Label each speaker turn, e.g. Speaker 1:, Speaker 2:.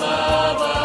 Speaker 1: love